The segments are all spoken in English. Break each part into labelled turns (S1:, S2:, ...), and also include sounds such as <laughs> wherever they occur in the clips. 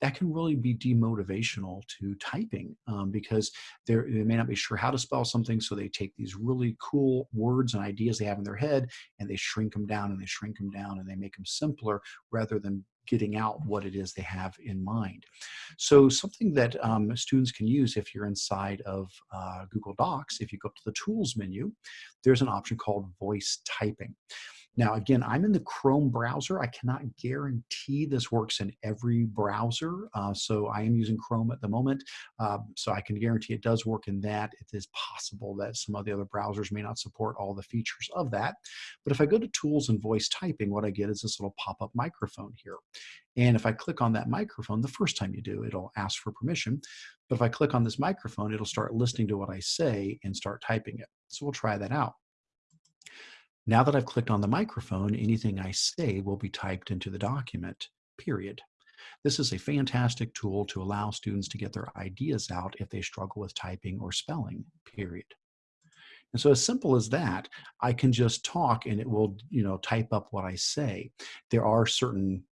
S1: that can really be demotivational to typing um, because they may not be sure how to spell something. So they take these really cool words and ideas they have in their head and they shrink them down and they shrink them down and they make them simpler rather than getting out what it is they have in mind. So something that um, students can use if you're inside of uh, Google Docs, if you go up to the Tools menu, there's an option called Voice Typing. Now, again, I'm in the Chrome browser. I cannot guarantee this works in every browser. Uh, so I am using Chrome at the moment. Uh, so I can guarantee it does work in that. It is possible that some of the other browsers may not support all the features of that. But if I go to Tools and Voice Typing, what I get is this little pop-up microphone here. And if I click on that microphone, the first time you do, it'll ask for permission. But if I click on this microphone, it'll start listening to what I say and start typing it. So we'll try that out. Now that I've clicked on the microphone, anything I say will be typed into the document, period. This is a fantastic tool to allow students to get their ideas out if they struggle with typing or spelling, period. And so as simple as that, I can just talk and it will, you know, type up what I say. There are certain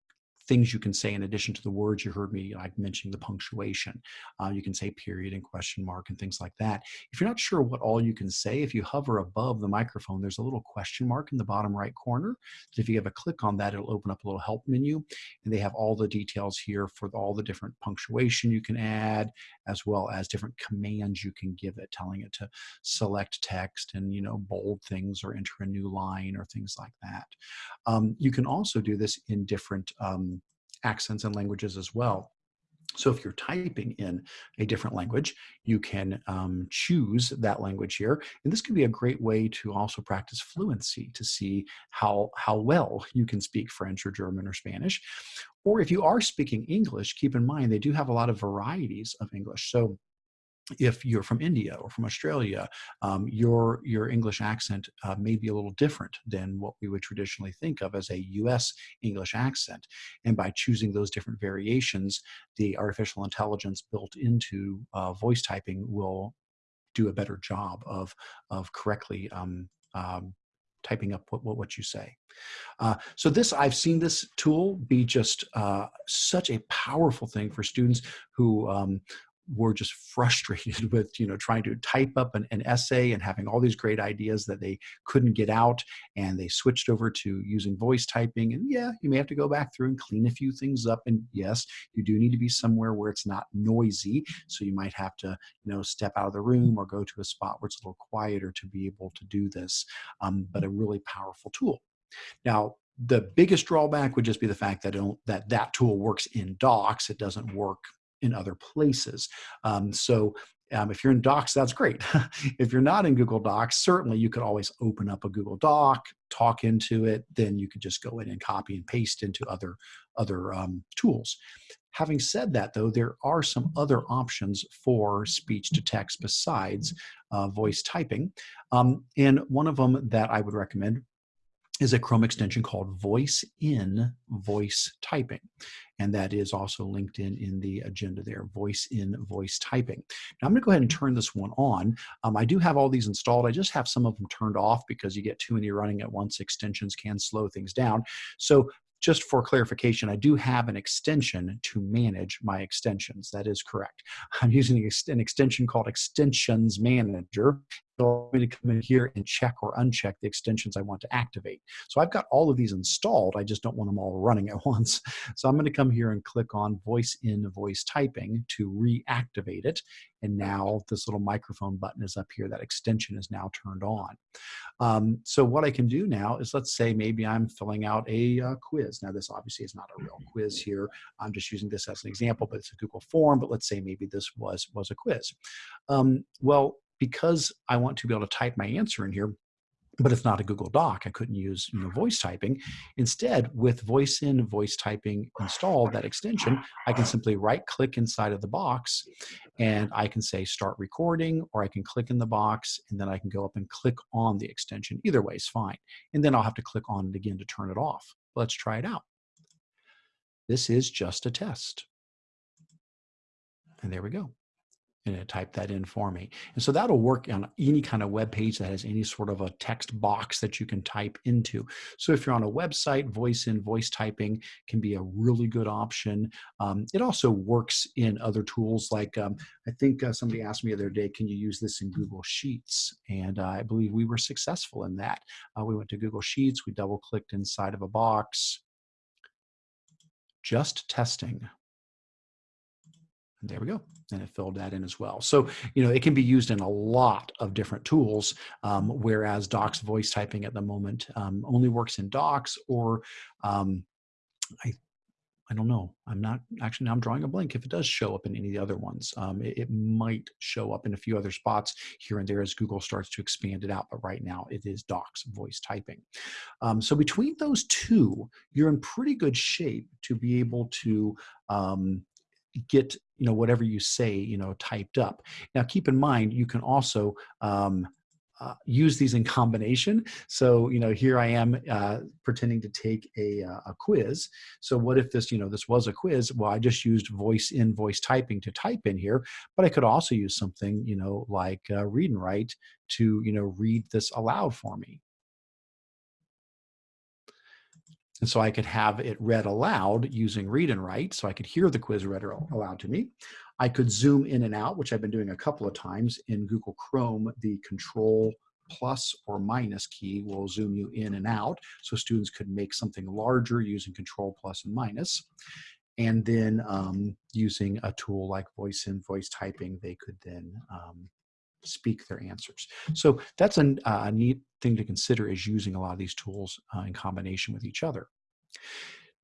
S1: things you can say in addition to the words you heard me like mentioning the punctuation. Uh, you can say period and question mark and things like that. If you're not sure what all you can say, if you hover above the microphone, there's a little question mark in the bottom right corner. If you have a click on that, it'll open up a little help menu and they have all the details here for all the different punctuation you can add as well as different commands you can give it, telling it to select text and, you know, bold things or enter a new line or things like that. Um, you can also do this in different um, accents and languages as well. So if you're typing in a different language, you can um, choose that language here. And this could be a great way to also practice fluency to see how, how well you can speak French or German or Spanish. Or if you are speaking English, keep in mind they do have a lot of varieties of English. So if you're from India or from Australia, um, your your English accent uh, may be a little different than what we would traditionally think of as a U.S. English accent. And by choosing those different variations, the artificial intelligence built into uh, voice typing will do a better job of of correctly um, um, typing up what, what, what you say. Uh, so this, I've seen this tool be just uh, such a powerful thing for students who um, were just frustrated <laughs> with you know trying to type up an, an, essay and having all these great ideas that they couldn't get out and they switched over to using voice typing and yeah you may have to go back through and clean a few things up and yes you do need to be somewhere where it's not noisy so you might have to you know step out of the room or go to a spot where it's a little quieter to be able to do this um, but a really powerful tool. Now the biggest drawback would just be the fact that don't that that tool works in docs it doesn't work in other places. Um, so um, if you're in Docs, that's great. <laughs> if you're not in Google Docs, certainly you could always open up a Google Doc, talk into it, then you could just go in and copy and paste into other, other um, tools. Having said that, though, there are some other options for speech to text besides uh, voice typing. Um, and one of them that I would recommend is a Chrome extension called Voice in Voice Typing. And that is also linked in in the agenda there, Voice in Voice Typing. Now I'm gonna go ahead and turn this one on. Um, I do have all these installed. I just have some of them turned off because you get too many running at once. Extensions can slow things down. So just for clarification, I do have an extension to manage my extensions. That is correct. I'm using an extension called Extensions Manager allow me to come in here and check or uncheck the extensions I want to activate. So I've got all of these installed, I just don't want them all running at <laughs> once. So I'm gonna come here and click on voice in voice typing to reactivate it. And now this little microphone button is up here, that extension is now turned on. Um, so what I can do now is let's say maybe I'm filling out a uh, quiz. Now this obviously is not a real quiz here. I'm just using this as an example, but it's a Google form, but let's say maybe this was, was a quiz. Um, well, because I want to be able to type my answer in here, but it's not a Google Doc. I couldn't use you know voice typing. Instead, with voice in voice typing installed, that extension, I can simply right click inside of the box and I can say start recording or I can click in the box and then I can go up and click on the extension. Either way is fine. And then I'll have to click on it again to turn it off. Let's try it out. This is just a test. And there we go. And it typed that in for me. And so that'll work on any kind of web page that has any sort of a text box that you can type into. So if you're on a website, voice in, voice typing can be a really good option. Um, it also works in other tools like um, I think uh, somebody asked me the other day, can you use this in Google Sheets? And uh, I believe we were successful in that. Uh, we went to Google Sheets, we double clicked inside of a box, just testing. There we go. And it filled that in as well. So, you know, it can be used in a lot of different tools, um, whereas Docs voice typing at the moment um, only works in Docs or um, I I don't know. I'm not actually now I'm drawing a blank if it does show up in any of the other ones. Um, it, it, might show up in a few other spots here and there as Google starts to expand it out. But right now it is Docs voice typing. Um, so between those two, you're in pretty good shape to be able to um, get you know whatever you say you know typed up now keep in mind you can also um, uh, use these in combination. So, you know, here I am uh, pretending to take a, uh, a quiz. So what if this, you know, this was a quiz? Well, I just used voice in voice typing to type in here, but I could also use something, you know, like uh, read and write to, you know, read this aloud for me. And so I could have it read aloud using read and write, so I could hear the quiz read aloud to me. I could zoom in and out, which I've been doing a couple of times in Google Chrome, the control plus or minus key will zoom you in and out. So students could make something larger using control plus and minus. And then um, using a tool like voice in, voice typing, they could then um, speak their answers. So that's a, a, neat thing to consider is using a lot of these tools uh, in combination with each other.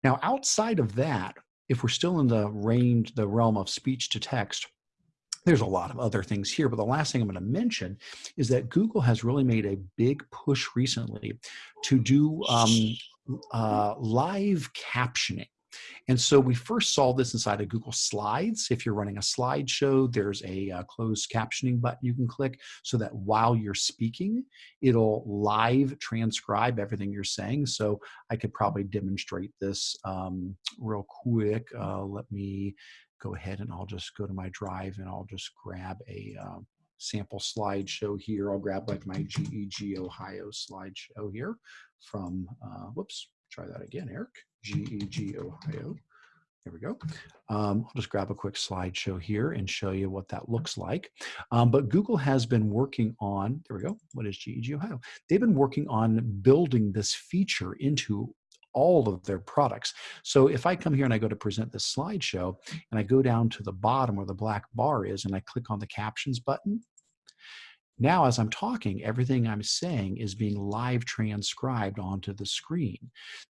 S1: Now, outside of that, if we're still in the range, the realm of speech to text, there's a lot of other things here, but the last thing I'm going to mention is that Google has really made a big push recently to do um, uh, live captioning. And so we first saw this inside of Google Slides. If you're running a slideshow, there's a uh, closed captioning button you can click so that while you're speaking, it'll live transcribe everything you're saying. So I could probably demonstrate this um, real quick. Uh, let me go ahead and I'll just go to my drive and I'll just grab a uh, sample slideshow here. I'll grab like my GEG Ohio slideshow here from, uh, whoops, try that again, Eric. GEG Ohio. There we go. Um, I'll just grab a quick slideshow here and show you what that looks like. Um, but Google has been working on, there we go, what is GEG Ohio? They've been working on building this feature into all of their products. So if I come here and I go to present this slideshow and I go down to the bottom where the black bar is and I click on the captions button, now, as I'm talking, everything I'm saying is being live transcribed onto the screen.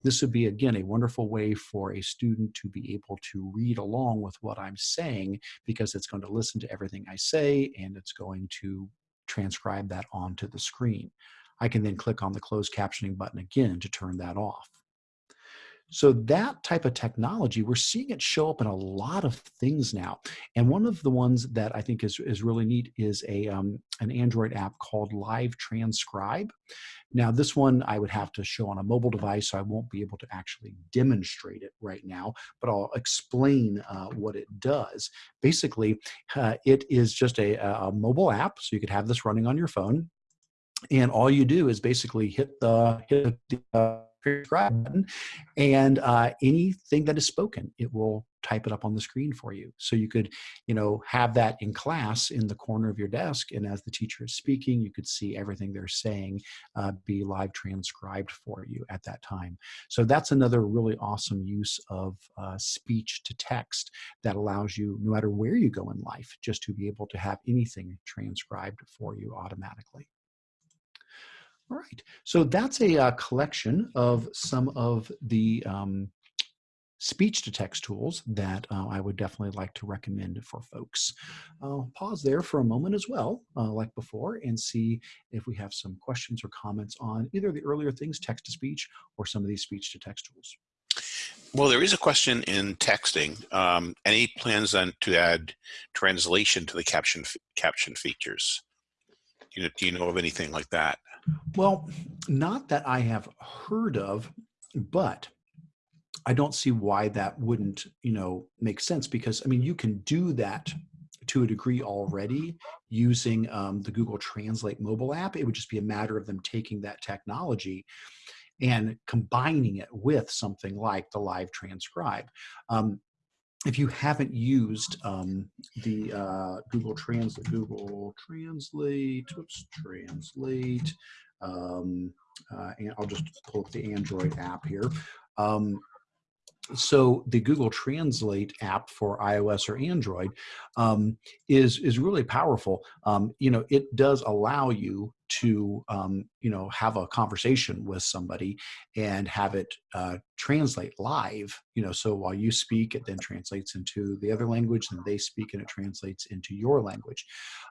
S1: This would be, again, a wonderful way for a student to be able to read along with what I'm saying because it's going to listen to everything I say and it's going to transcribe that onto the screen. I can then click on the closed captioning button again to turn that off. So that type of technology, we're seeing it show up in a lot of things now. And one of the ones that I think is, is really neat is a um, an Android app called Live Transcribe. Now, this one I would have to show on a mobile device, so I won't be able to actually demonstrate it right now, but I'll explain uh, what it does. Basically, uh, it is just a, a mobile app, so you could have this running on your phone. And all you do is basically hit the, hit the uh, subscribe button, and uh, anything that is spoken, it will type it up on the screen for you. So you could, you know, have that in class in the corner of your desk, and as the teacher is speaking, you could see everything they're saying uh, be live transcribed for you at that time. So that's another really awesome use of uh, speech to text that allows you, no matter where you go in life, just to be able to have anything transcribed for you automatically. All right, so that's a uh, collection of some of the um, speech to text tools that uh, I would definitely like to recommend for folks. I'll pause there for a moment as well, uh, like before, and see if we have some questions or comments on either the earlier things, text to speech, or some of these speech to text tools.
S2: Well, there is a question in texting. Um, any plans on to add translation to the caption caption features? You know, do you know of anything like that?
S1: Well, not that I have heard of, but I don't see why that wouldn't, you know, make sense because I mean, you can do that to a degree already using um, the Google Translate mobile app. It would just be a matter of them taking that technology and combining it with something like the live transcribe. Um, if you haven't used um, the uh, Google Translate, Google Translate, oops, Translate, um, uh, and I'll just pull up the Android app here. Um, so the Google Translate app for iOS or Android um, is is really powerful. Um, you know, it does allow you to um, you know have a conversation with somebody and have it uh, translate live. You know, so while you speak, it then translates into the other language, and they speak, and it translates into your language.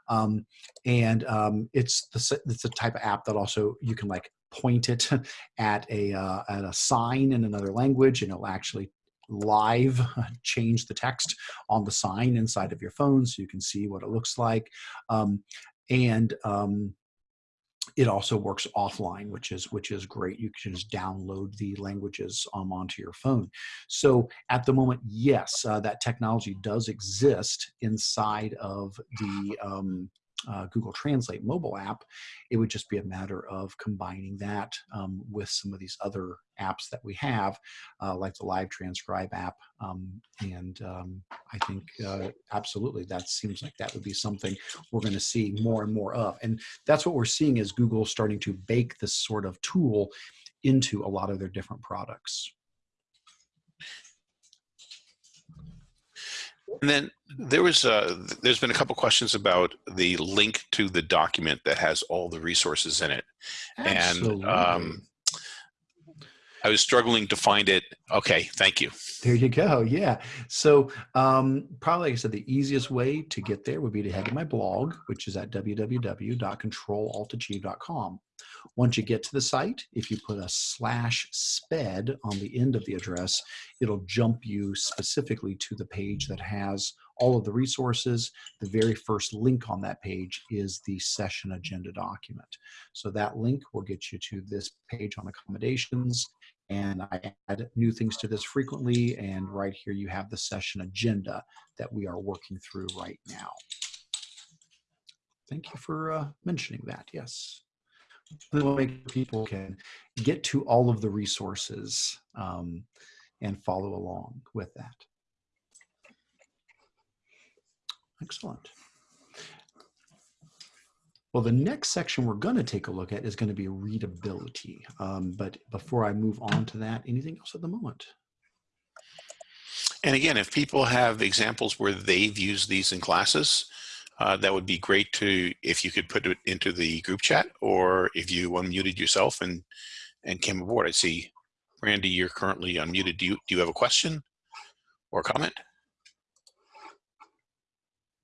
S1: Um, and um, it's the it's the type of app that also you can like point it <laughs> at a uh, at a sign in another language and it'll actually live <laughs> change the text on the sign inside of your phone so you can see what it looks like um, and um, it also works offline, which is which is great. You can just download the languages um, onto your phone. So at the moment, yes, uh, that technology does exist inside of the um, uh, Google Translate mobile app, it would just be a matter of combining that um, with some of these other apps that we have, uh, like the Live Transcribe app. Um, and um, I think uh, absolutely that seems like that would be something we're going to see more and more of. And that's what we're seeing is Google starting to bake this sort of tool into a lot of their different products.
S2: And then there was uh, there's been a couple questions about the link to the document that has all the resources in it,
S1: Absolutely.
S2: and um, I was struggling to find it. Okay, thank you.
S1: There you go. Yeah. So um, probably, like I said, the easiest way to get there would be to head to my blog, which is at www.controlaltachieve.com. Once you get to the site, if you put a slash sped on the end of the address, it'll jump you specifically to the page that has all of the resources. The very first link on that page is the session agenda document. So that link will get you to this page on accommodations. And I add new things to this frequently. And right here, you have the session agenda that we are working through right now. Thank you for uh, mentioning that. Yes people can get to all of the resources um, and follow along with that. Excellent. Well, the next section we're going to take a look at is going to be readability. Um, but before I move on to that, anything else at the moment?
S2: And again, if people have examples where they've used these in classes, uh, that would be great to if you could put it into the group chat or if you unmuted yourself and and came aboard. I see, Randy, you're currently unmuted. Do you do you have a question or comment?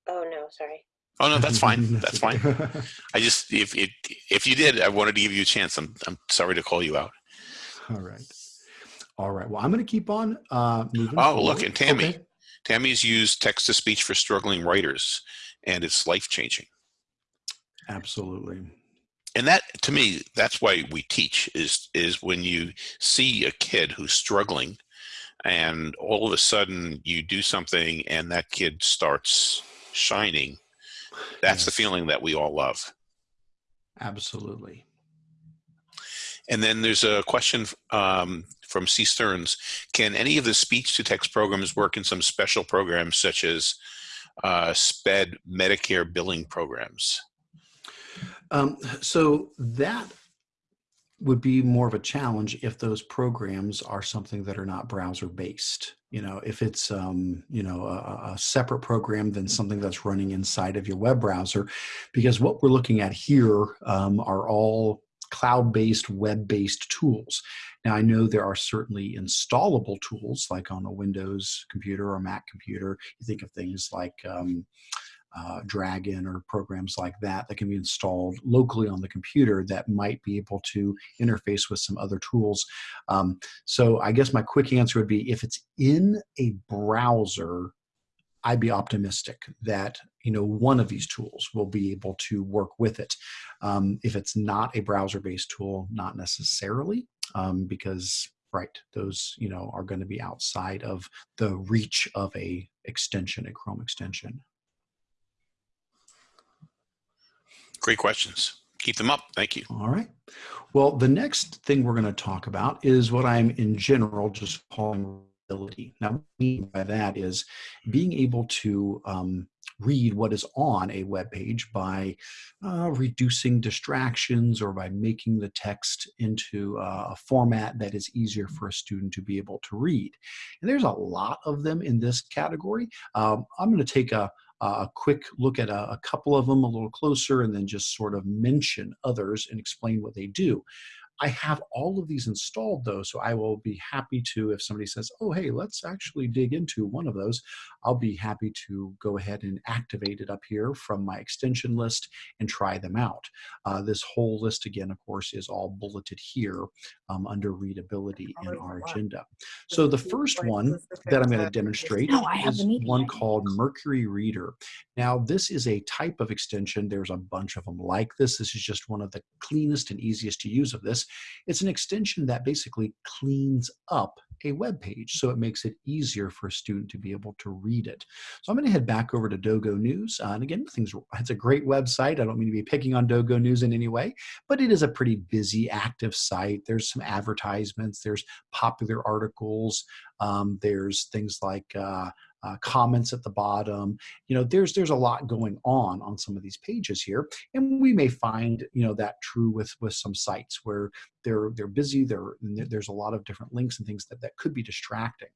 S3: Oh no, sorry.
S2: Oh no, that's fine. That's fine. <laughs> I just if it if you did, I wanted to give you a chance. I'm I'm sorry to call you out.
S1: All right. All right. Well, I'm going to keep on uh, moving.
S2: Oh,
S1: forward.
S2: look, and Tammy.
S1: Okay.
S2: Tammy's used text to speech for struggling writers and it's life changing.
S1: Absolutely.
S2: And that to me, that's why we teach is is when you see a kid who's struggling and all of a sudden you do something and that kid starts shining. That's yes. the feeling that we all love.
S1: Absolutely.
S2: And then there's a question um, from C. Stearns. Can any of the speech to text programs work in some special programs such as uh, SPED Medicare billing programs?
S1: Um, so that would be more of a challenge if those programs are something that are not browser based. You know, if it's um, you know a, a, separate program than something that's running inside of your web browser, because what we're looking at here um, are all cloud-based, web-based tools. Now, I know there are certainly installable tools, like on a Windows computer or Mac computer. You think of things like um, uh, Dragon or programs like that that can be installed locally on the computer that might be able to interface with some other tools. Um, so I guess my quick answer would be if it's in a browser, I'd be optimistic that you know one of these tools will be able to work with it. Um, if it's not a browser-based tool, not necessarily, um, because right, those you know are going to be outside of the reach of a extension, a Chrome extension.
S2: Great questions. Keep them up. Thank you.
S1: All right. Well, the next thing we're going to talk about is what I'm in general just calling ability. Now, what I mean by that is being able to um, read what is on a web page by uh, reducing distractions or by making the text into a format that is easier for a student to be able to read. And there's a lot of them in this category. Um, I'm going to take a, a quick look at a, a, couple of them a little closer and then just sort of mention others and explain what they do. I have all of these installed though, so I will be happy to, if somebody says, oh, hey, let's actually dig into one of those, I'll be happy to go ahead and activate it up here from my extension list and try them out. Uh, this whole list again, of course, is all bulleted here um, under readability in our agenda. So the first one that I'm going to demonstrate is one called Mercury Reader. Now, this is a type of extension. There's a bunch of them like this. This is just one of the cleanest and easiest to use of this. It's an extension that basically cleans up a web page so it makes it easier for a student to be able to read it. So I'm going to head back over to Dogo News. Uh, and again, things, it's a great website. I don't mean to be picking on Dogo News in any way, but it is a pretty busy, active site. There's some advertisements, there's popular articles, um, there's things like uh, uh, comments at the bottom. You know, there's there's a lot going on on some of these pages here, and we may find you know that true with with some sites where they're they're busy. There there's a lot of different links and things that that could be distracting.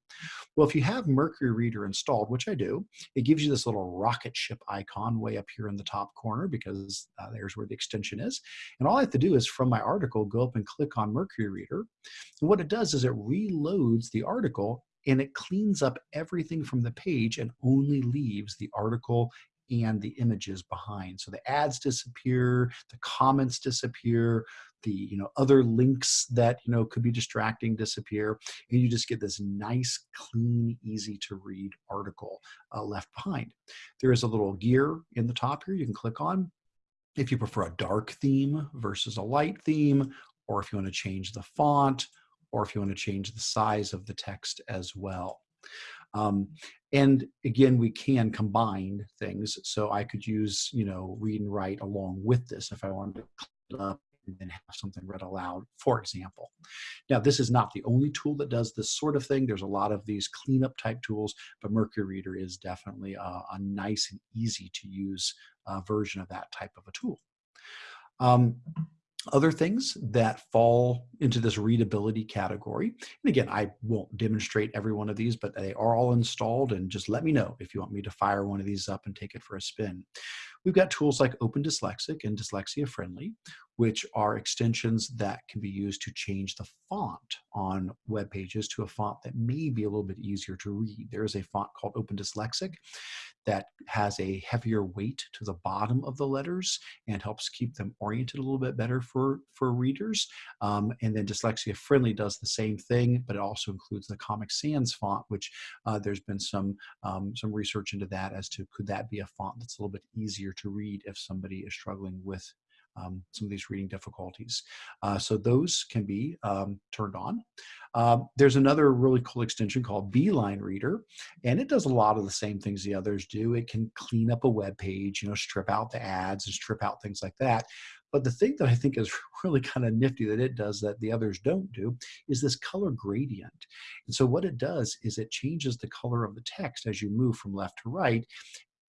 S1: Well, if you have Mercury Reader installed, which I do, it gives you this little rocket ship icon way up here in the top corner because uh, there's where the extension is. And all I have to do is from my article go up and click on Mercury Reader. And what it does is it reloads the article and it cleans up everything from the page and only leaves the article and the images behind. So the ads disappear, the comments disappear, the you know other links that you know could be distracting disappear, and you just get this nice, clean, easy to read article uh, left behind. There is a little gear in the top here you can click on. If you prefer a dark theme versus a light theme, or if you want to change the font, or if you want to change the size of the text as well. Um, and again, we can combine things. So I could use, you know, read and write along with this if I wanted to clean up and then have something read aloud, for example. Now, this is not the only tool that does this sort of thing. There's a lot of these cleanup type tools, but Mercury Reader is definitely a, a nice and easy to use uh, version of that type of a tool. Um, other things that fall into this readability category. And again, I won't demonstrate every one of these, but they are all installed and just let me know if you want me to fire one of these up and take it for a spin. We've got tools like Open Dyslexic and Dyslexia Friendly, which are extensions that can be used to change the font on web pages to a font that may be a little bit easier to read. There is a font called Open Dyslexic that has a heavier weight to the bottom of the letters and helps keep them oriented a little bit better for, for readers. Um, and then Dyslexia Friendly does the same thing, but it also includes the Comic Sans font, which uh, there's been some, um, some research into that as to could that be a font that's a little bit easier to read if somebody is struggling with um, some of these reading difficulties. Uh, so those can be um, turned on. Uh, there's another really cool extension called Beeline Reader, and it does a lot of the same things the others do. It can clean up a web page, you know, strip out the ads and strip out things like that. But the thing that I think is <laughs> really kind of nifty that it does that the others don't do is this color gradient. And so what it does is it changes the color of the text as you move from left to right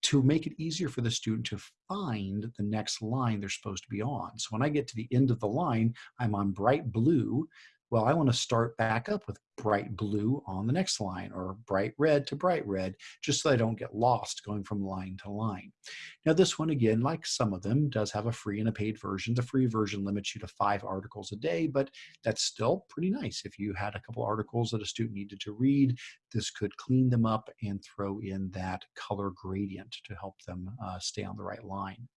S1: to make it easier for the student to find the next line they're supposed to be on. So when I get to the end of the line, I'm on bright blue. Well, I want to start back up with bright blue on the next line or bright red to bright red, just so I don't get lost going from line to line. Now this one again, like some of them, does have a free and a paid version. The free version limits you to five articles a day, but that's still pretty nice. If you had a couple articles that a student needed to read, this could clean them up and throw in that color gradient to help them uh, stay on the right line.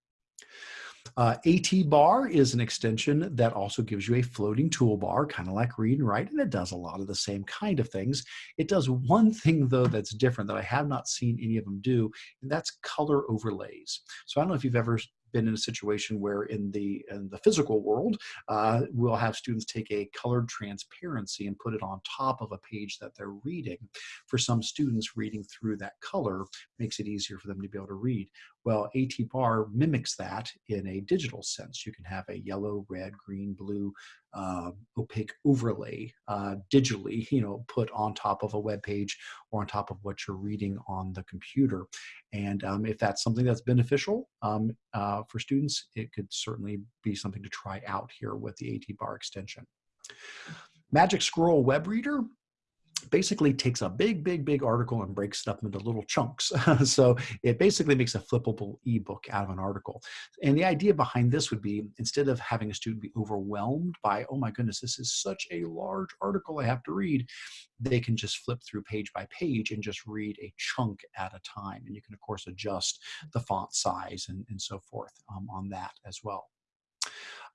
S1: Uh, AT bar is an extension that also gives you a floating toolbar, kind of like read and write, and it does a lot of the same kind of things. It does one thing though that's different that I have not seen any of them do, and that's color overlays. So I don't know if you've ever been in a situation where in the in the physical world, uh, we'll have students take a colored transparency and put it on top of a page that they're reading. For some students, reading through that color makes it easier for them to be able to read. Well, AT bar mimics that in a digital sense. You can have a yellow, red, green, blue uh, opaque overlay uh, digitally, you know, put on top of a web page or on top of what you're reading on the computer. And um, if that's something that's beneficial um, uh, for students, it could certainly be something to try out here with the AT bar extension. Magic Scroll Web Reader basically takes a big, big, big article and breaks it up into little chunks. <laughs> so it basically makes a flippable ebook out of an article. And the idea behind this would be instead of having a student be overwhelmed by, oh my goodness, this is such a large article I have to read, they can just flip through page by page and just read a chunk at a time. And you can, of course, adjust the font size and, and so forth um, on that as well.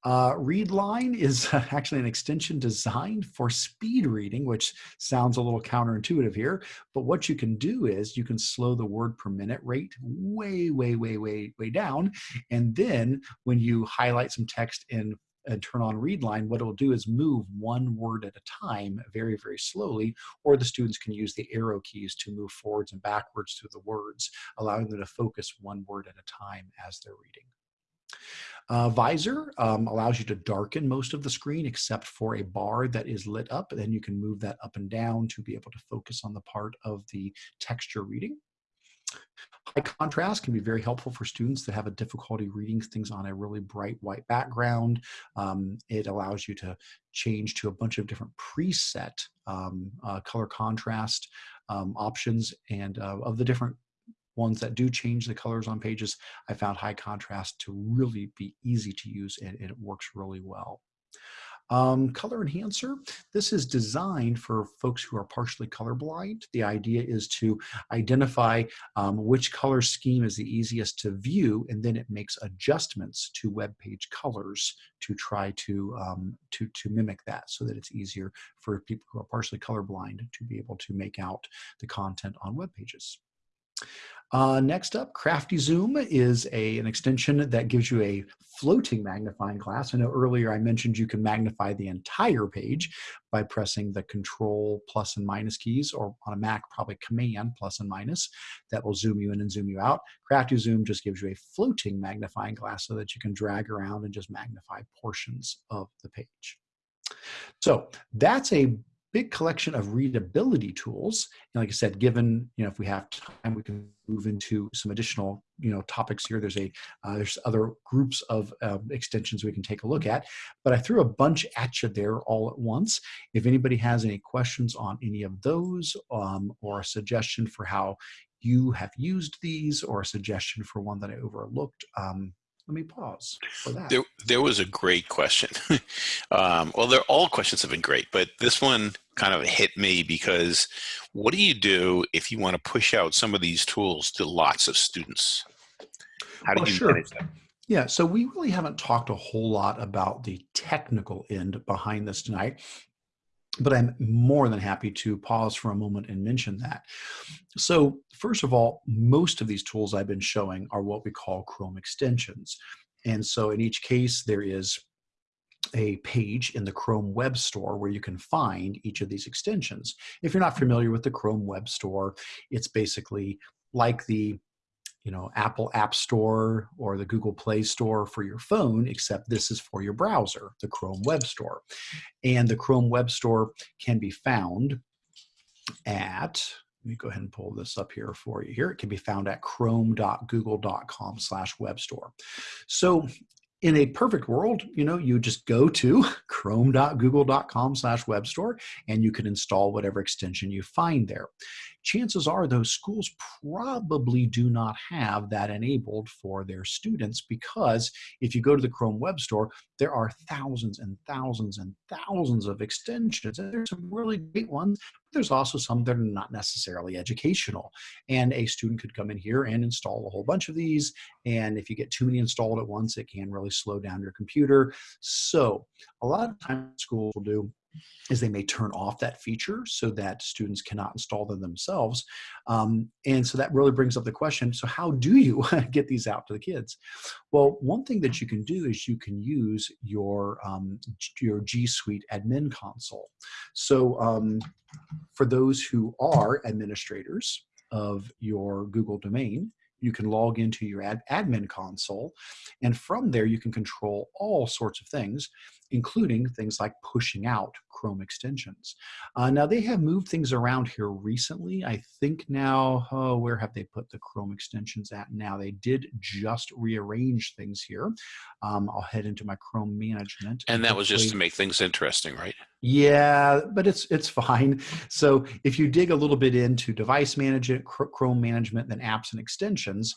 S1: Uh, Readline is <laughs> actually an extension designed for speed reading, which sounds a little counterintuitive here. But what you can do is you can slow the word per minute rate way, way, way, way, way down. And then when you highlight some text in and turn on readline, what it'll do is move one word at a time very, very slowly, or the students can use the arrow keys to move forwards and backwards through the words, allowing them to focus one word at a time as they're reading. Uh, visor um, allows you to darken most of the screen except for a bar that is lit up. Then you can move that up and down to be able to focus on the part of the texture reading. High contrast can be very helpful for students that have a difficulty reading things on a really bright white background. Um, it allows you to change to a bunch of different preset um, uh, color contrast um, options and uh, of the different ones that do change the colors on pages, I found high contrast to really be easy to use and, and it works really well. Um, color enhancer, this is designed for folks who are partially colorblind. The idea is to identify um, which color scheme is the easiest to view, and then it makes adjustments to web page colors to try to, um, to, to mimic that so that it's easier for people who are partially colorblind to be able to make out the content on web pages. Uh, next up, Crafty Zoom is a, an extension that gives you a floating magnifying glass. I know earlier I mentioned you can magnify the entire page by pressing the control plus and minus keys, or on a Mac, probably command plus and minus. That will zoom you in and zoom you out. Crafty Zoom just gives you a floating magnifying glass so that you can drag around and just magnify portions of the page. So that's a big collection of readability tools. And like I said, given, you know, if we have time, we can move into some additional, you know, topics here. There's a, uh, there's other groups of uh, extensions we can take a look at, but I threw a bunch at you there all at once. If anybody has any questions on any of those um, or a suggestion for how you have used these or a suggestion for one that I overlooked, um, let me pause for that.
S2: There, there was a great question. <laughs> um, well, they're all questions have been great, but this one kind of hit me because what do you do if you want to push out some of these tools to lots of students? How do
S1: well,
S2: you
S1: sure.
S2: manage that?
S1: Yeah, so we really haven't talked a whole lot about the technical end behind this tonight but I'm more than happy to pause for a moment and mention that. So first of all, most of these tools I've been showing are what we call Chrome extensions. And so in each case, there is a page in the Chrome Web Store where you can find each of these extensions. If you're not familiar with the Chrome Web Store, it's basically like the you know, Apple App Store or the Google Play Store for your phone, except this is for your browser, the Chrome Web Store. And the Chrome Web Store can be found at, let me go ahead and pull this up here for you here. It can be found at chrome.google.com slash web store. So in a perfect world, you know, you just go to <laughs> chrome.google.com slash web store and you can install whatever extension you find there chances are those schools probably do not have that enabled for their students because if you go to the Chrome Web Store, there are thousands and thousands and thousands of extensions. And there's some really great ones. But there's also some that are not necessarily educational. And a student could come in here and install a whole bunch of these. And if you get too many installed at once, it can really slow down your computer. So a lot of times schools will do is they may turn off that feature so that students cannot install them themselves. Um, and so that really brings up the question, so how do you <laughs> get these out to the kids? Well, one thing that you can do is you can use your, um, your G Suite admin console. So um, for those who are administrators of your Google domain, you can log into your ad admin console. And from there, you can control all sorts of things, including things like pushing out Chrome extensions. Uh, now, they have moved things around here recently. I think now, oh, where have they put the Chrome extensions at now? They did just rearrange things here. Um, I'll head into my Chrome management.
S2: And that was just to make things interesting, right?
S1: Yeah, but it's it's fine. So if you dig a little bit into device management, Chrome management, then apps and extensions,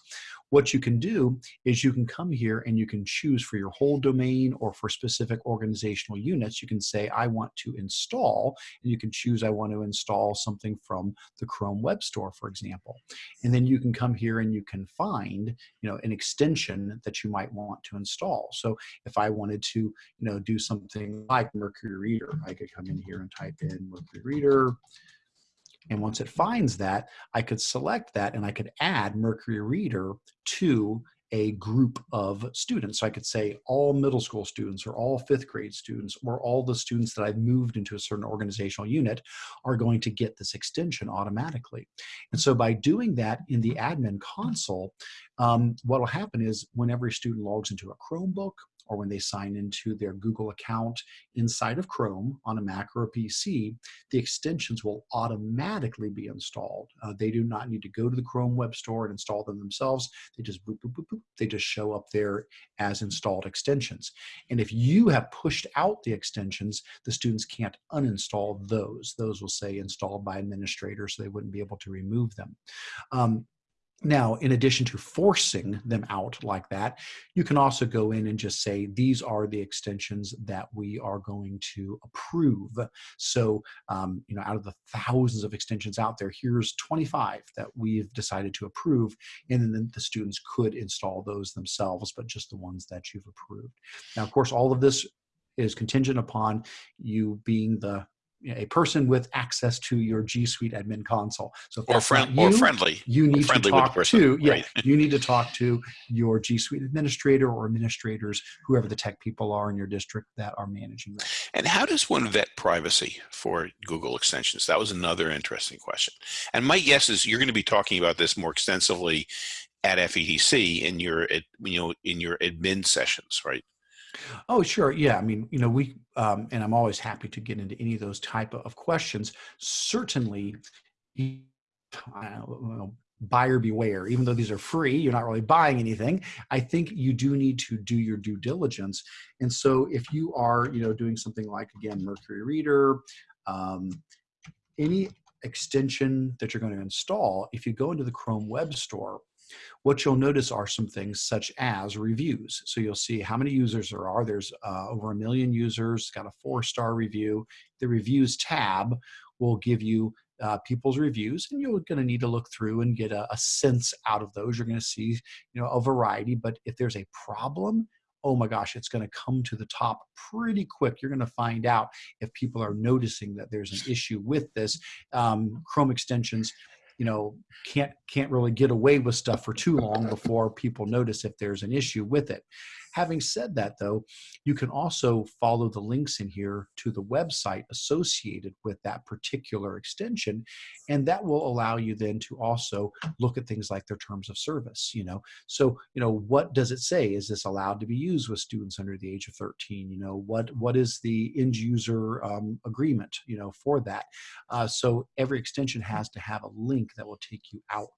S1: what you can do is you can come here and you can choose for your whole domain or for specific organizational units. You can say, I want to install, and you can choose, I want to install something from the Chrome Web Store, for example. And then you can come here and you can find, you know, an extension that you might want to install. So if I wanted to, you know, do something like Mercury Reader, I could come in here and type in Mercury Reader. And once it finds that, I could select that and I could add Mercury Reader to a group of students. So I could say all middle school students or all fifth grade students or all the students that I've moved into a certain organizational unit are going to get this extension automatically. And so by doing that in the admin console, um, what will happen is whenever a student logs into a Chromebook or when they sign into their Google account inside of Chrome on a Mac or a PC, the extensions will automatically be installed. Uh, they do not need to go to the Chrome Web Store and install them themselves. They just boop, boop, boop, boop. They just show up there as installed extensions. And if you have pushed out the extensions, the students can't uninstall those. Those will say installed by administrator, so they wouldn't be able to remove them. Um, now, in addition to forcing them out like that, you can also go in and just say, these are the extensions that we are going to approve. So, um, you know, out of the thousands of extensions out there, here's 25 that we've decided to approve. And then the students could install those themselves, but just the ones that you've approved. Now, of course, all of this is contingent upon you being the a person with access to your G Suite admin console. So
S2: or, friend, you, or friendly,
S1: you need
S2: friendly
S1: to talk to yeah, right. you need to talk to your G Suite administrator or administrators, whoever the tech people are in your district that are managing that.
S2: And how does one vet privacy for Google extensions? That was another interesting question. And my guess is you're going to be talking about this more extensively at FETC in your you know in your admin sessions, right?
S1: Oh, sure. Yeah. I mean, you know, we, um, and I'm always happy to get into any of those type of questions. Certainly, know, buyer beware. Even though these are free, you're not really buying anything. I think you do need to do your due diligence. And so, if you are, you know, doing something like again Mercury Reader, um, any extension that you're going to install, if you go into the Chrome Web Store, what you'll notice are some things such as reviews. So you'll see how many users there are. There's uh, over a million users, got a four star review. The reviews tab will give you uh, people's reviews and you're going to need to look through and get a, a sense out of those. You're going to see, you know, a variety, but if there's a problem, oh my gosh, it's going to come to the top pretty quick. You're going to find out if people are noticing that there's an issue with this. Um, Chrome extensions you know can't can't really get away with stuff for too long before people notice if there's an issue with it Having said that, though, you can also follow the links in here to the website associated with that particular extension, and that will allow you then to also look at things like their terms of service. You know, so you know what does it say? Is this allowed to be used with students under the age of 13? You know, what what is the end user um, agreement? You know, for that. Uh, so every extension has to have a link that will take you out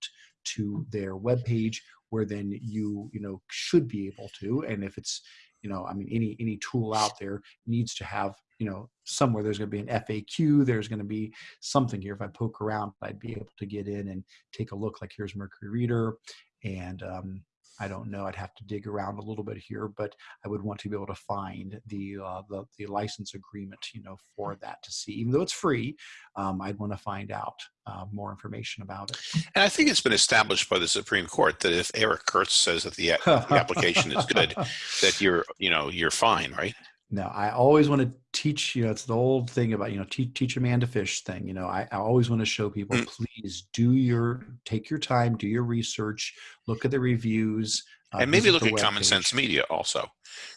S1: to their web page where then you you know should be able to and if it's you know i mean any any tool out there needs to have you know somewhere there's going to be an faq there's going to be something here. If i poke around i'd be able to get in and take a look like here's mercury reader and um, I don't know. I'd have to dig around a little bit here, but I would want to be able to find the uh, the, the license agreement, you know, for that to see. Even though it's free, um, I'd want to find out uh, more information about it.
S2: And I think it's been established by the Supreme Court that if Eric Curts says that the, the application is good, that <laughs> you're you know you're fine, right?
S1: No, I always want to teach you know it's the old thing about you know teach, teach a man to fish thing you know i, I always want to show people
S2: Mm.
S1: please do your take your time do your research look at the reviews uh,
S2: and maybe look at Common. Sense Media also.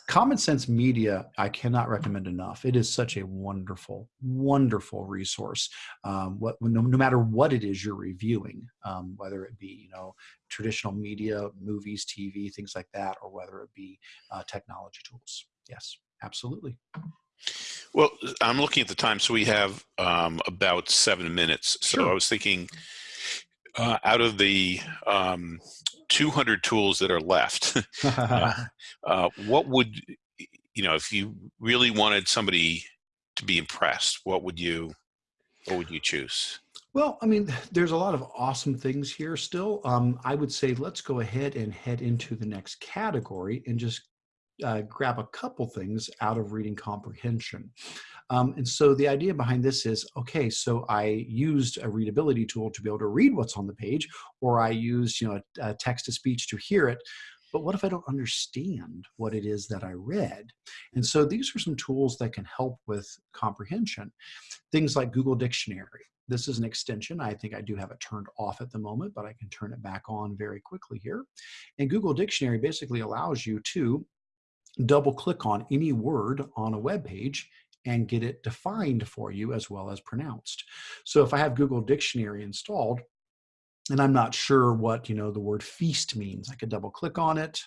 S1: Common Sense Media, I cannot recommend enough. It is such a wonderful, wonderful resource. Um, what, no, no matter what it is you're reviewing, um, whether it be you know traditional media, movies, TV, things like that, or whether it be uh, technology tools. Yes, absolutely.
S2: Well, I'm looking at the time, so we have um, about seven minutes. So
S1: Sure.
S2: I was thinking, uh, out of the um, 200 tools that are left, <laughs> <laughs> uh, what would you know if you really wanted somebody to be impressed? What would you what would you choose?
S1: Well, I mean, there's a lot of awesome things here still. Um, I would say let's go ahead and head into the next category and just uh, grab a couple things out of reading comprehension. Um, and so the idea behind this is okay, so I used a readability tool to be able to read what's on the page, or I used you know a, a text to speech to hear it. But what if I don't understand what it is that I read? And so these are some tools that can help with comprehension. Things like Google Dictionary. This is an extension. I think I do have it turned off at the moment, but I can turn it back on very quickly here. And Google Dictionary basically allows you to double click on any word on a web page and get it defined for you as well as pronounced. So if I have Google Dictionary installed and I'm not sure what, you know, the word feast means, I could double click on it.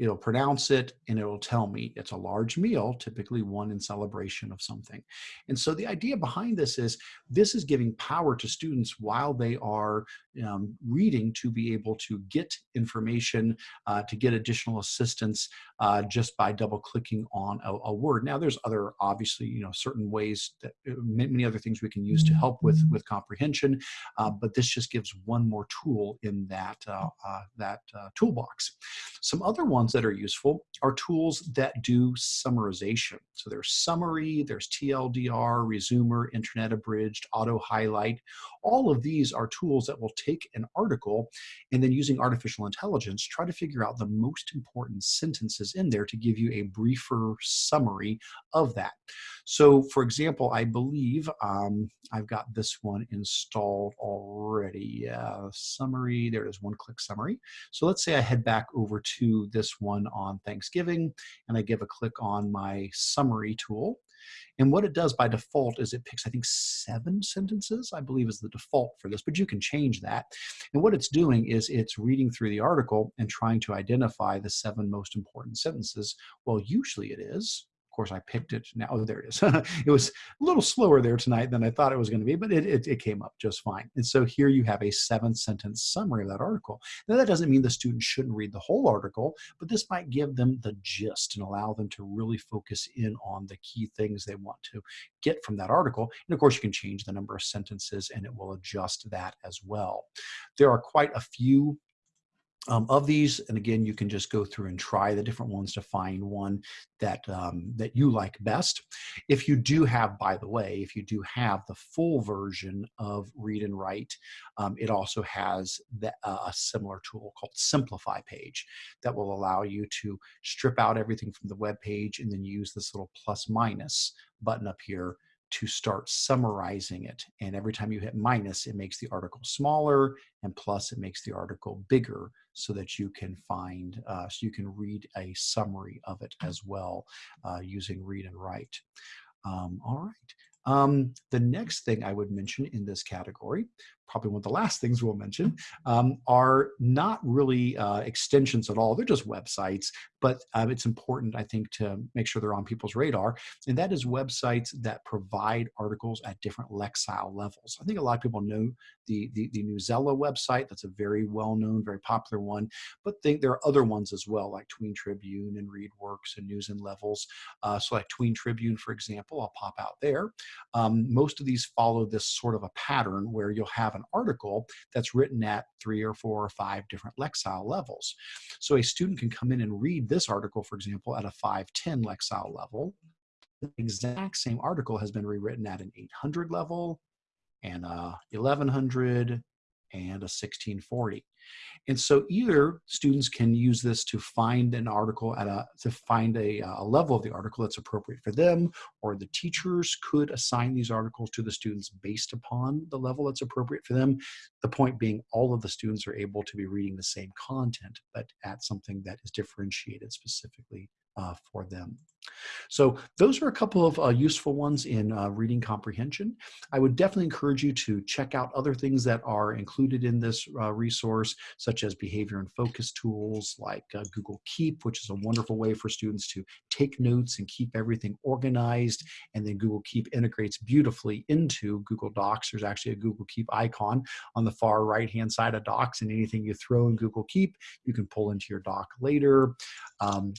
S1: It'll pronounce it and it'll tell me it's a large meal, typically one in celebration of something. And so the idea behind this is this is giving power to students while they are um, reading to be able to get information, uh, to get additional assistance uh, just by double clicking on a, a, word. Now, there's other obviously, you know, certain ways that uh, many other things we can use to help with with comprehension, uh, but this just gives one more tool in that uh, uh, that toolbox. Some other ones that are useful are tools that do summarization. So there's summary, there's TLDR, Resoomer, internet abridged, auto highlight. All of these are tools that will take an article and then using artificial intelligence, try to figure out the most important sentences in there to give you a briefer summary of that. So for example, I believe um, I've got this one installed already. Uh, summary, there is one click summary. So let's say I head back over to this one on Thanksgiving and I give a click on my summary tool. And what it does by default is it picks, I think, seven sentences, I believe is the default for this, but you can change that. And what it's doing is it's reading through the article and trying to identify the seven most important sentences. Well, usually it is. Of course, I picked it now. Oh, there it is. <laughs> it was a little slower there tonight than I thought it was going to be, but it, it, it, came up just fine. And so here you have a seven sentence summary of that article. Now, that doesn't mean the student shouldn't read the whole article, but this might give them the gist and allow them to really focus in on the key things they want to get from that article. And of course, you can change the number of sentences and it will adjust that as well. There are quite a few um, of these and again you can just go through and try the different ones to find one that um, that you like best if you do have by the way if you do have the full version of read and write um, it also has the, uh, a similar tool called simplify page that will allow you to strip out everything from the web page and then use this little plus minus button up here to start summarizing it. And every time you hit minus, it makes the article smaller, and plus, it makes the article bigger so that you can find, uh, so you can read a summary of it as well uh, using read and write. Um, all right. Um, the next thing I would mention in this category, probably one of the last things we'll mention, um, are not really uh, extensions at all. They're just websites, but um, it's important, I think, to make sure they're on people's radar. And that is websites that provide articles at different Lexile levels. I think a lot of people know the, the, the Newsela website. That's a very well-known, very popular one. But think there are other ones as well, like Tween Tribune and ReadWorks and News in Levels. Uh, so like Tween Tribune, for example, I'll pop out there. Um, most of these follow this sort of a pattern where you'll have an article that's written at three or four or five different Lexile levels. So a student can come in and read this article, for example, at a 510 Lexile level. The exact same article has been rewritten at an 800 level and a 1100 and a 1640. And so either students can use this to find an article at a, to find a, a level of the article that's appropriate for them, or the teachers could assign these articles to the students based upon the level that's appropriate for them. The point being all of the students are able to be reading the same content, but at something that is differentiated specifically uh, for them. So those are a couple of uh, useful ones in uh, reading comprehension. I would definitely encourage you to check out other things that are included in this uh, resource, such as behavior and focus tools like uh, Google Keep, which is a wonderful way for students to take notes and keep everything organized. And then Google Keep integrates beautifully into Google Docs. There's actually a Google Keep icon on the far right-hand side of Docs, and anything you throw in Google Keep, you can pull into your doc later. Um,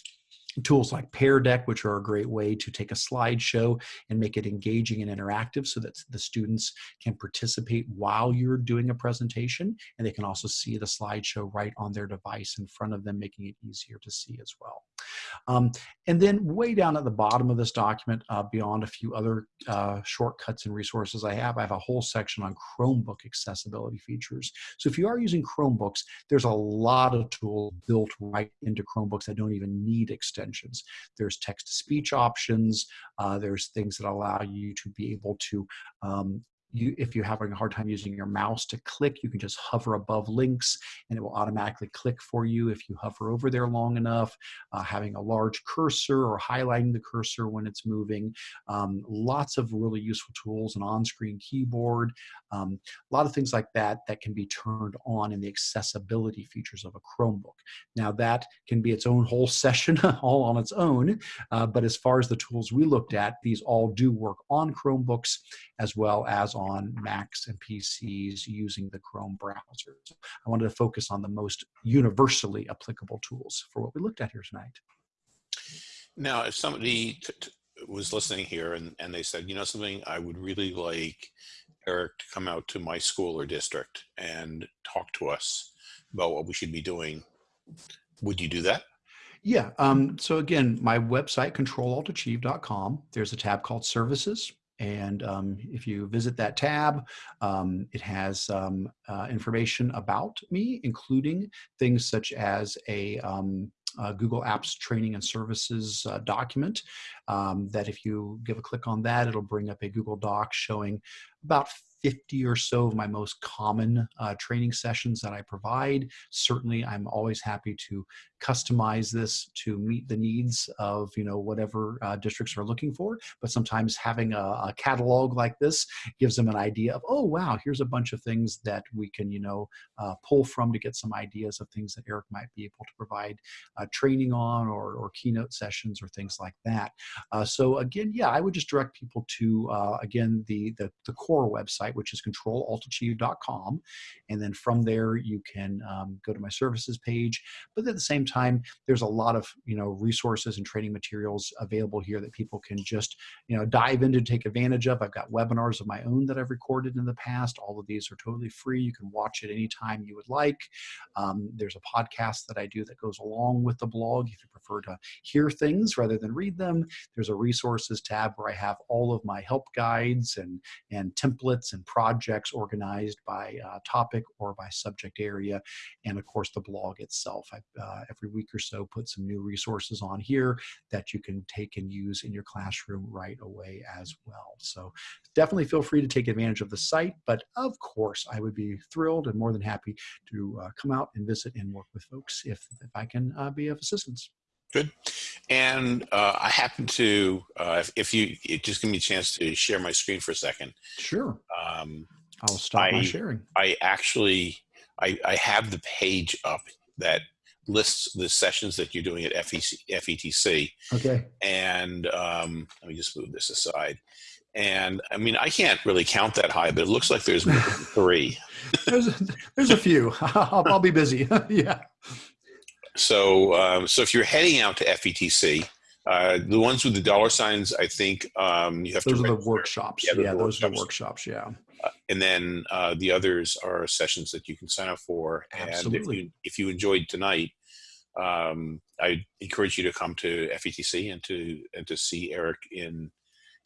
S1: tools like Pear Deck, which are a great way to take a slideshow and make it engaging and interactive so that the students can participate while you're doing a presentation. And they can also see the slideshow right on their device in front of them, making it easier to see as well. Um, and then way down at the bottom of this document, uh, beyond a few other uh, shortcuts and resources I have, I have a whole section on Chromebook accessibility features. So if you are using Chromebooks, there's a lot of tools built right into Chromebooks that don't even need extensions. There's text-to-speech options. Uh, there's things that allow you to be able to um, you, if you're having a hard time using your mouse to click, you can just hover above links and it will automatically click for you if you hover over there long enough. Uh, having a large cursor or highlighting the cursor when it's moving. Um, lots of really useful tools, an on-screen keyboard, um, a lot of things like that that can be turned on in the accessibility features of a Chromebook. Now that can be its own whole <laughs> session all on its own, uh, but as far as the tools we looked at, these all do work on Chromebooks as well as on Macs and PCs using the Chrome browser. So I wanted to focus on the most universally applicable tools for what we looked at here tonight.
S2: Now, if somebody was listening here and, and they said, you know something, I would really like Eric to come out to my school or district and talk to us about what we should be doing, would you do that?
S1: Yeah. Um, so again, my website, controlaltachieve.com, there's a tab called services. And um, if you visit that tab, um, it has um, uh, information about me, including things such as a um, Google Apps training and services uh, document um, that if you give a click on that, it'll bring up a Google Doc showing about 50 or so of my most common uh, training sessions that I provide. Certainly, I'm always happy to customize this to meet the needs of you know whatever uh, districts are looking for. But sometimes having a, a, catalog like this gives them an idea of oh wow, here's a bunch of things that we can you know uh, pull from to get some ideas of things that Eric might be able to provide uh, training on or, or keynote sessions or things like that. Uh, so again, yeah, I would just direct people to uh, again the, the the core website, which is controlaltachieve.com, and then from there you can um, go to my services page. But at the same time, there's a lot of you know resources and training materials available here that people can just you know dive into take advantage of. I've got webinars of my own that I've recorded in the past. All of these are totally free. You can watch it anytime you would like. Um, there's a podcast that I do that goes along with the blog if you prefer to hear things rather than read them. There's a resources tab where I have all of my help guides and and templates and projects organized by uh, topic or by subject area, and of course the blog itself. I uh, every week or so put some new resources on here that you can take and use in your classroom right away as well. So definitely feel free to take advantage of the site, but of course I would be thrilled and more than happy to uh, come out and visit and work with folks if, if I can uh, be of assistance.
S2: Good. And uh, I happen to, uh, if, if, you just give me a chance to share my screen for a second.
S1: Sure. Um, I'll stop I, my sharing.
S2: I actually, I, I have the page up that lists the sessions that you're doing at FEC, FETC.
S1: Okay.
S2: And um, let me just move this aside. And I mean, I can't really count that high, but it looks like there's three. <laughs>
S1: there's, a, there's a few. <laughs> I'll, I'll be busy. <laughs> yeah.
S2: So, um, so if you're heading out to FETC, uh, the ones with the dollar signs, I think um, you have
S1: those
S2: to.
S1: Those are the workshops. Yeah, yeah those workshops. are the workshops. Yeah.
S2: Uh, and then uh, the others are sessions that you can sign up for.
S1: Absolutely.
S2: And if you, if you enjoyed tonight, um, I encourage you to come to FETC and to and to see Eric in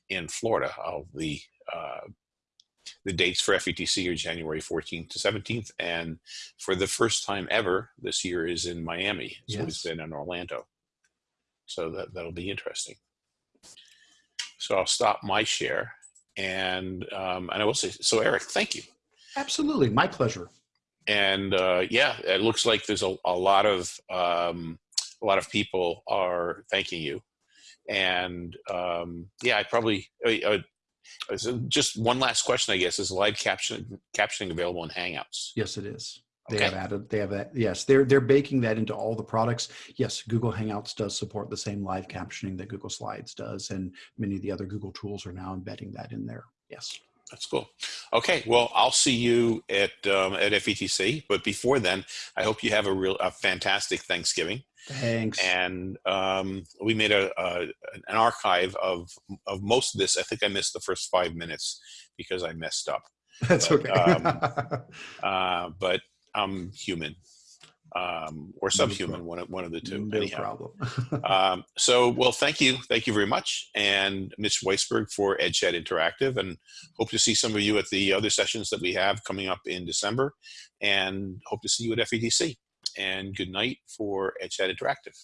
S2: in Florida. I'll be uh, the dates for FETC are January 14th to 17th, and for the first time ever, this year is in Miami. So
S1: Yes.
S2: it's been in Orlando. So that that'll be interesting. So I'll stop my share, and um, and I will say so. Eric, thank you.
S1: Absolutely, my pleasure.
S2: And uh, yeah, it looks like there's a, a lot of um, a lot of people are thanking you. And um, yeah, I probably uh, just one last question, I guess, is live caption captioning available in Hangouts?
S1: Yes, it is. They
S2: Okay.
S1: have added. They have that. Yes, they're they're baking that into all the products. Yes, Google Hangouts does support the same live captioning that Google Slides does, and many of the other Google tools are now embedding that in there. Yes.
S2: That's cool. Okay, well, I'll see you at um, at FETC. But before then, I hope you have a real a fantastic Thanksgiving.
S1: Thanks.
S2: And um, we made a, a an archive of of most of this. I think I missed the first five minutes because I messed up. <laughs>
S1: That's
S2: but,
S1: okay.
S2: um, <laughs> Uh, but I'm human um, or subhuman,
S1: problem.
S2: one of, one of the two.
S1: no
S2: anyhow.
S1: problem. <laughs>
S2: Um, so, well, thank you. Thank you very much. And Mitch Weisberg for EdChat Interactive. And hope to see some of you at the other sessions that we have coming up in December. And hope to see you at FETC. And good night for EdChat Interactive.